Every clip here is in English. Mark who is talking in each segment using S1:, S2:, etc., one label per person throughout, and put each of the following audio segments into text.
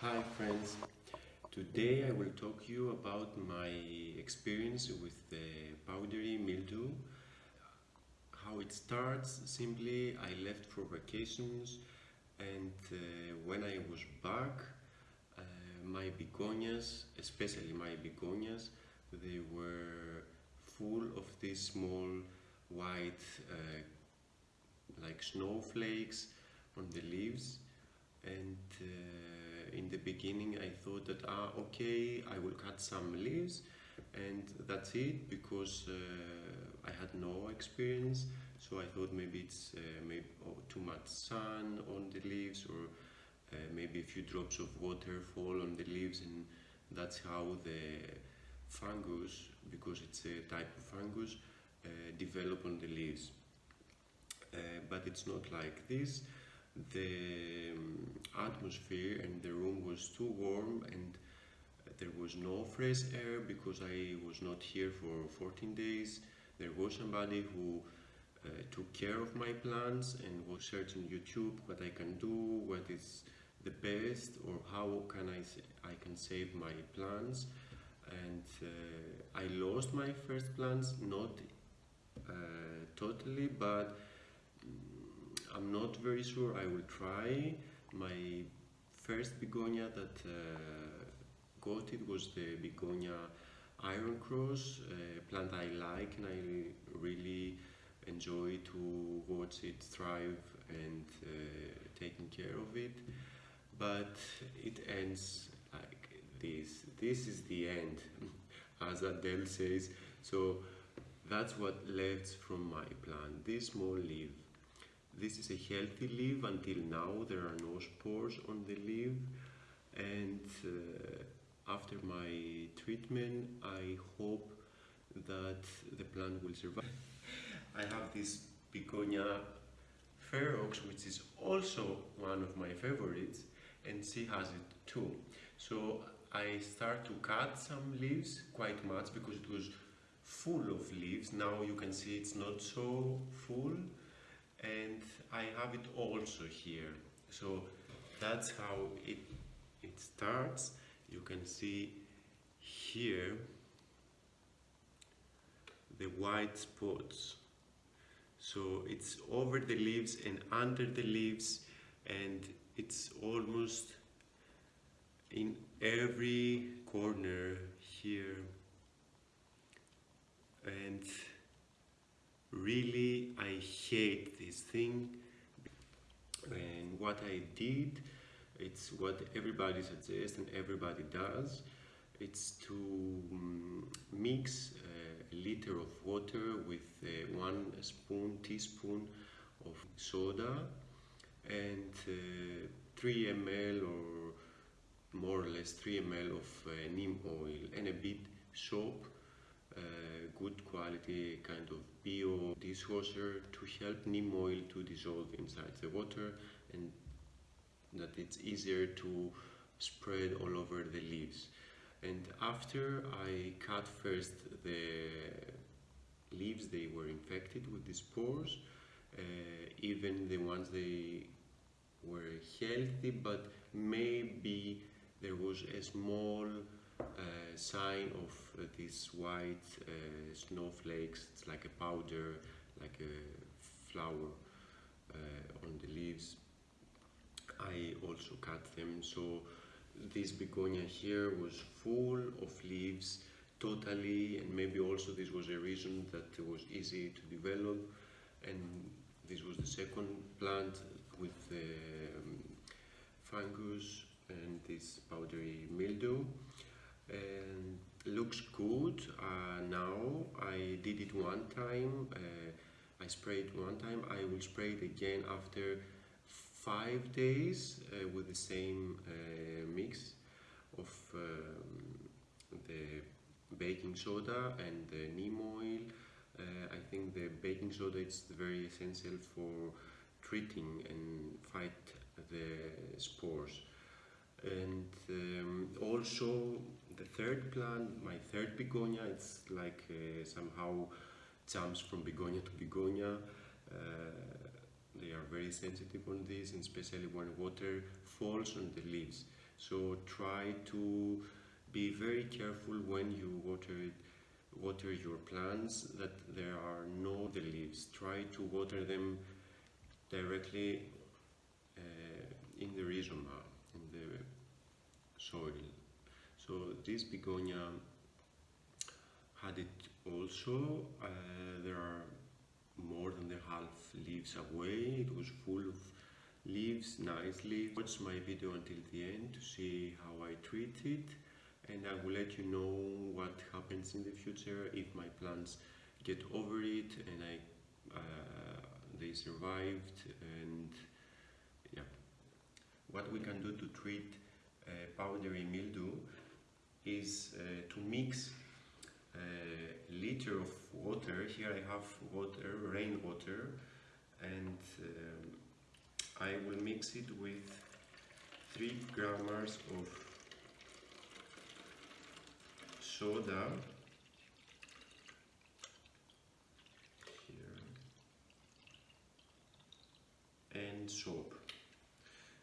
S1: Hi friends, today I will talk to you about my experience with the powdery mildew. How it starts, simply I left for vacations and uh, when I was back uh, my begonias, especially my begonias, they were full of these small white uh, like snowflakes on the leaves and uh, in the beginning I thought that ah okay I will cut some leaves and that's it because uh, I had no experience. So I thought maybe it's uh, maybe oh, too much sun on the leaves or uh, maybe a few drops of water fall on the leaves and that's how the fungus because it's a type of fungus uh, develop on the leaves. Uh, but it's not like this the um, atmosphere and the room was too warm and there was no fresh air because I was not here for 14 days. There was somebody who uh, took care of my plants and was searching YouTube what I can do, what is the best or how can I, I can save my plants and uh, I lost my first plants not uh, totally but I'm not very sure. I will try. My first begonia that uh, got it was the begonia Iron Cross, a plant I like and I really enjoy to watch it thrive and uh, taking care of it. But it ends like this. This is the end, as Adele says. So that's what left from my plant, this small leaf. This is a healthy leaf until now there are no spores on the leaf and uh, after my treatment I hope that the plant will survive. I have this Begonia ferox which is also one of my favorites and she has it too. So I start to cut some leaves quite much because it was full of leaves. Now you can see it's not so full and I have it also here. So that's how it it starts. You can see here the white spots. So it's over the leaves and under the leaves and it's almost in every corner here. And really I hate this thing. And what I did it's what everybody suggests and everybody does. It's to um, mix uh, a liter of water with uh, one spoon teaspoon of soda and uh, 3 ml or more or less 3 ml of neem oil and a bit soap good quality kind of dishwasher to help neem oil to dissolve inside the water and that it's easier to spread all over the leaves and after I cut first the leaves they were infected with the spores uh, even the ones they were healthy but maybe there was a small uh, sign of uh, these white uh, snowflakes. It's like a powder, like a flour on the leaves. I also cut them. So this begonia here was full of leaves totally and maybe also this was a reason that it was easy to develop. And this was the second plant with the um, fungus and this powdery mildew. And looks good. Uh, now I did it one time uh, I sprayed one time I will spray it again after five days uh, with the same uh, mix of um, the baking soda and the neem oil. Uh, I think the baking soda is very essential for treating and fight the spores. And um, also the third plant, my third begonia, it's like uh, somehow jumps from begonia to begonia. Uh, they are very sensitive on this, and especially when water falls on the leaves. So try to be very careful when you water water your plants that there are no the leaves. Try to water them directly uh, in the rhizoma, in the soil. So this begonia it also. Uh, there are more than the half leaves away. It was full of leaves, nice leaves. Watch my video until the end to see how I treat it and I will let you know what happens in the future if my plants get over it and I uh, they survived and yeah what we can do to treat uh, powdery mildew is uh, to mix liter of water. Here I have water rainwater and um, I will mix it with 3 grams of soda. Here. And soap.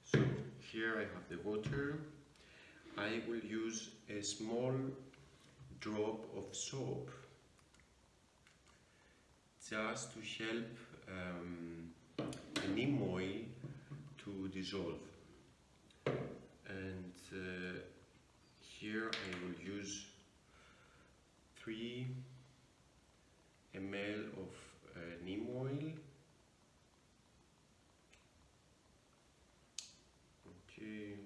S1: So here I have the water. I will use a small drop of soap. Just to help um, the neem oil to dissolve. And uh, here I will use 3 ml of uh, neem oil okay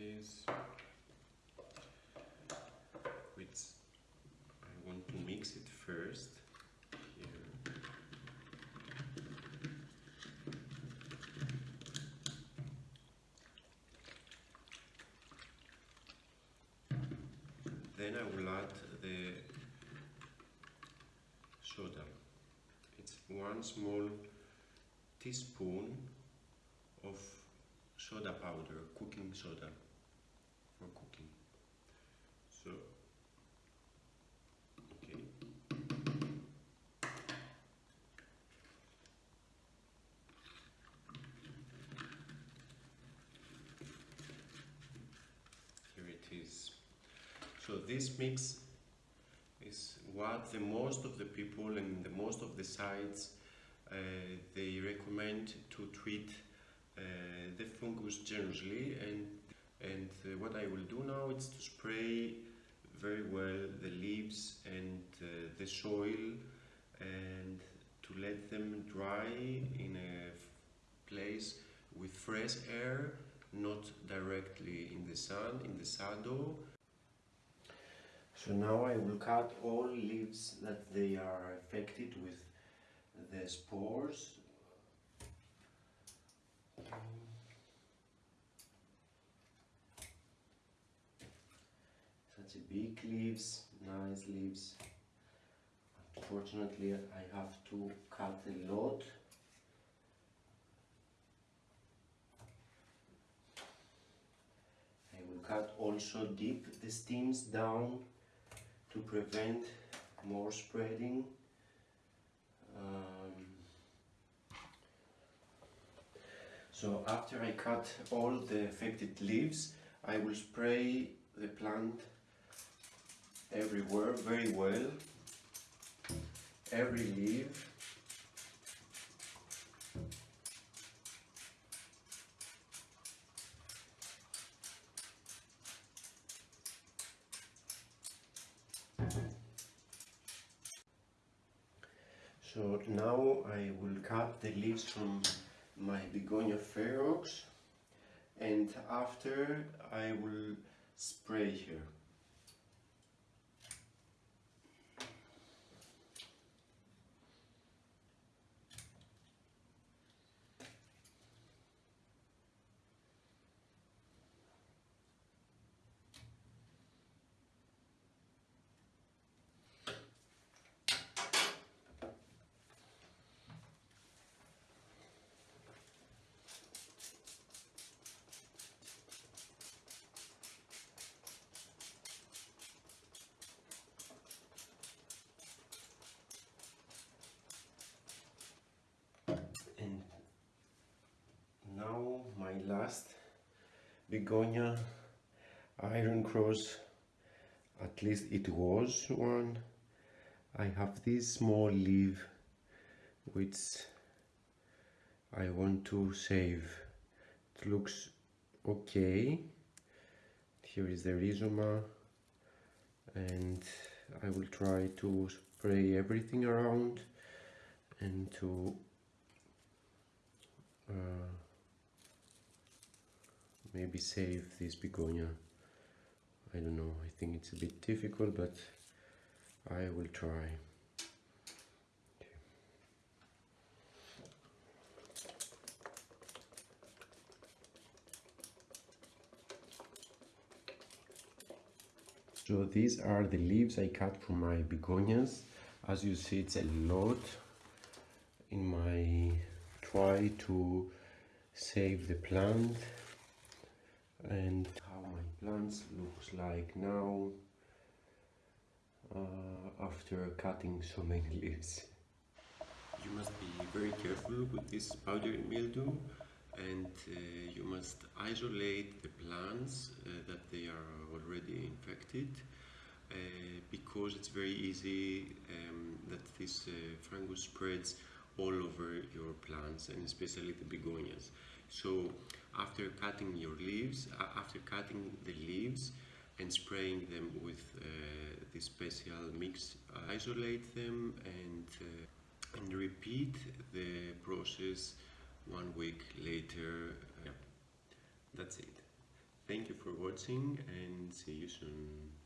S1: here it is which I want to mix it first here Then I will add the soda. It's one small teaspoon of soda powder, cooking soda for cooking. So, okay. Here it is. So this mix is what the most of the people and the most of the sites uh, they recommend to treat uh, the fungus generously. And and uh, what I will do now is to spray very well the leaves and uh, the soil and to let them dry in a place with fresh air not directly in the sun in the shadow so now I will cut all leaves that they are affected with the spores. Such a big leaves, nice leaves. Unfortunately, I have to cut a lot. I will cut also deep the stems down to prevent more spreading. Um, so after I cut all the affected leaves, I will spray the plant everywhere very well. Every leaf. So now I will cut the leaves from my begonia ferox and after I will spray here. My last begonia iron cross. At least it was one. I have this small leaf which I want to save it looks okay. Here is the rhizoma and I will try to spray everything around and to uh, maybe save this begonia. I don't know I think it's a bit difficult but I will try. So these are the leaves I cut from my begonias. As you see, it's a lot in my try to save the plant and how my plants looks like now uh, after cutting so many leaves. You must be very careful with this powdery mildew and uh, you must isolate the plants uh, that they are already infected uh, because it's very easy um, that this uh, fungus spreads all over your plants and especially the begonias. So after cutting your leaves, after cutting the leaves and spraying them with uh, this special mix, isolate them and, uh, and repeat the process one week later. Yeah, that's it. Thank you for watching and see you soon.